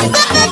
Bye-bye.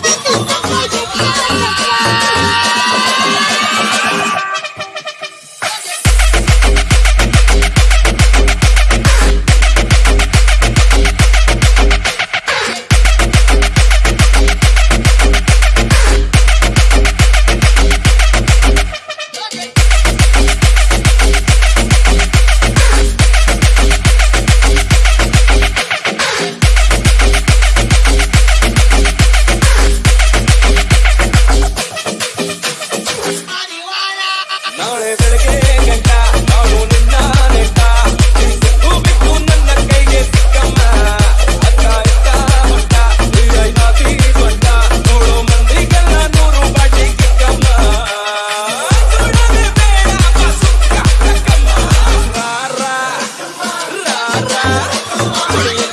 Oh,